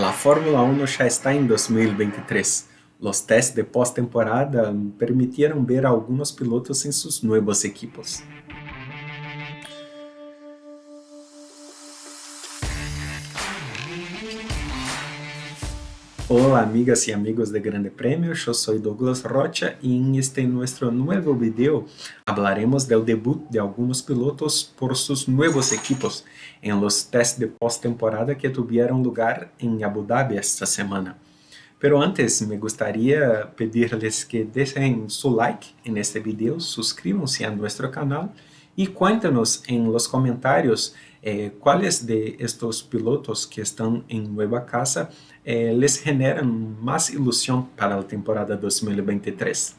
La Fórmula 1 ya está en 2023. Los test de postemporada permitieron ver a pilotos en sus nuevos equipos. Hola amigas y amigos de Grande Premio, yo soy Douglas Rocha y en este nuevo video hablaremos del debut de algunos pilotos por sus nuevos equipos en los test de postemporada que tuvieron lugar en Abu Dhabi esta semana. Pero antes me gustaría pedirles que dejen su like en este video, suscríbanse a nuestro canal y cuéntanos en los comentarios eh, cuáles de estos pilotos que están en nueva casa eh, les generan más ilusión para la temporada 2023.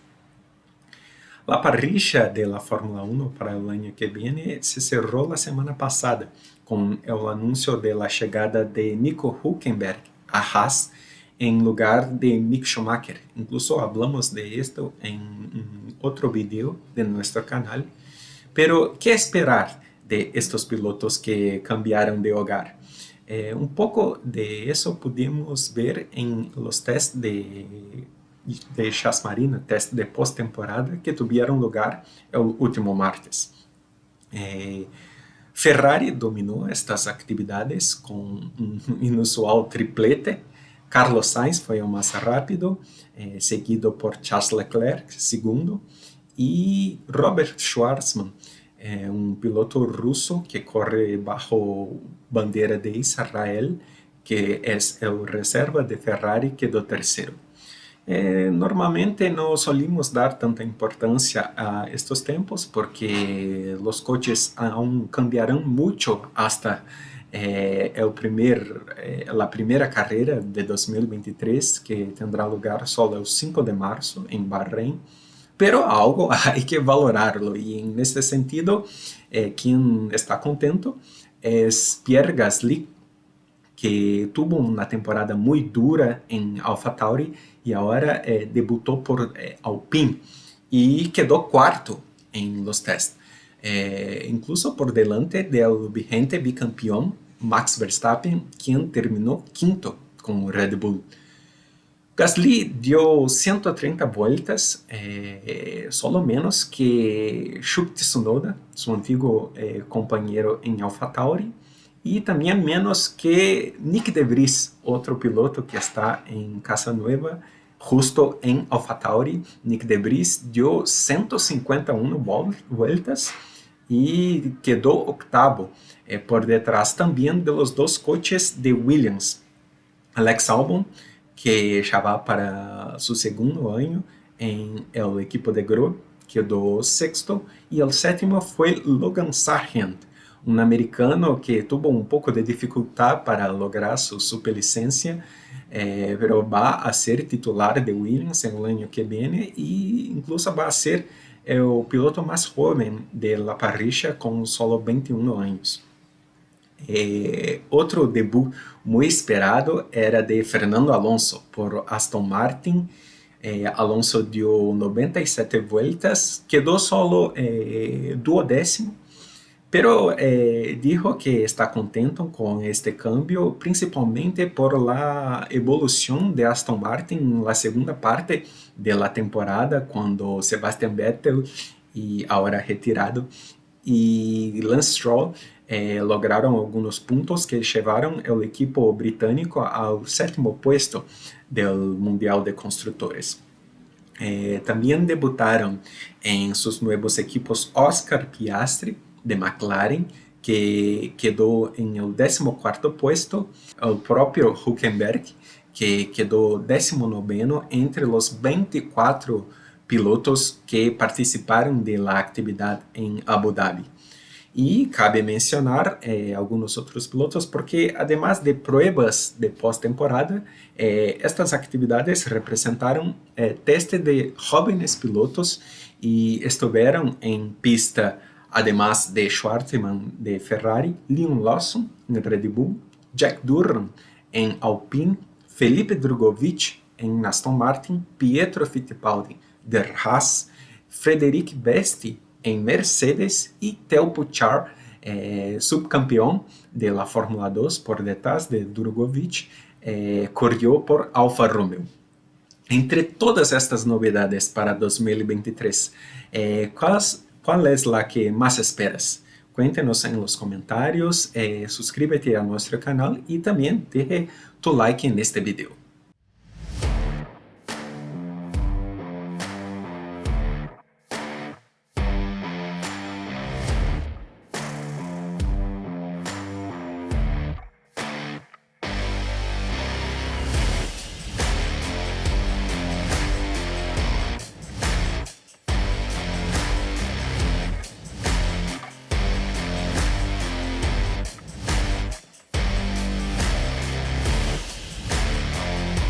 La parrilla de la Fórmula 1 para el año que viene se cerró la semana pasada con el anuncio de la llegada de Nico Hülkenberg a Haas en lugar de Mick Schumacher. Incluso hablamos de esto en otro video de nuestro canal. Pero, ¿qué esperar de estos pilotos que cambiaron de hogar? Eh, un poco de eso pudimos ver en los test de, de Chas Marina, test de postemporada que tuvieron lugar el último martes. Eh, Ferrari dominou estas atividades com um inusual triplete. Carlos Sainz foi o mais rápido, eh, seguido por Charles Leclerc, segundo, e Robert Schwarzman, eh, um piloto russo que corre bajo bandeira de Israel, que é o reserva de Ferrari, quedou terceiro. Eh, normalmente no solimos dar tanta importancia a estos tiempos porque los coches aún cambiarán mucho hasta eh, el primer, eh, la primera carrera de 2023 que tendrá lugar solo el 5 de marzo en Bahrein. Pero algo hay que valorarlo y en este sentido quien está contento es Pierre Gasly que tuvo una temporada muy dura en AlphaTauri y ahora eh, debutó por eh, Alpine y quedó cuarto en los test, eh, incluso por delante del vigente bicampeón Max Verstappen, quien terminó quinto con Red Bull. Gasly dio 130 vueltas, eh, solo menos que Shuki Tsunoda, su antiguo eh, compañero en AlphaTauri, e também menos que Nick De Vries, outro piloto que está em Casa Nueva, justo em AlphaTauri. Nick De Vries deu 151 voltas e quedou octavo, eh, por detrás também de los dois coches de Williams. Alex Albon, que vai para seu segundo ano em el equipo de Gro, quedou sexto, e o sétimo foi Logan Sargent, um americano que teve um pouco de dificuldade para lograr sua superlicencia, eh, pero va a ser titular de Williams en año que viene e incluso va a ser o piloto mais jovem de la parrilla com solo 21 anos. Eh, outro debut muito esperado era de Fernando Alonso por Aston Martin. Eh, Alonso deu 97 vueltas, quedou solo eh, duodécimo Pero eh, dijo que está contento con este cambio, principalmente por la evolución de Aston Martin en la segunda parte de la temporada, cuando Sebastian Vettel, y ahora retirado, y Lance Stroll eh, lograron algunos puntos que llevaron el equipo británico al séptimo puesto del Mundial de Constructores. Eh, también debutaron en sus nuevos equipos Oscar Piastri, de McLaren, que quedou em el 14º puesto, o próprio Huckenberg, que quedou 19º entre os 24 pilotos que participaram da atividade em Abu Dhabi. E cabe mencionar eh, alguns outros pilotos, porque además de pruebas de pós-temporada, eh, estas atividades representaram eh, de jóvenes pilotos e estiveram em pista además de Schwartzman de Ferrari, Leon Lawson en Red Bull, Jack Durham en Alpine, Felipe Drugovich en Aston Martin, Pietro Fittipaldi de Haas, Frederic Besti en Mercedes y Theo Puchar, eh, subcampeón de la Fórmula 2 por detrás de Drugovich, eh, corrió por Alfa Romeo. Entre todas estas novedades para 2023, eh, ¿cuál, es la que más esperas? Cuéntenos en los comentarios, eh, suscríbete a nuestro canal y también deje tu like en este video.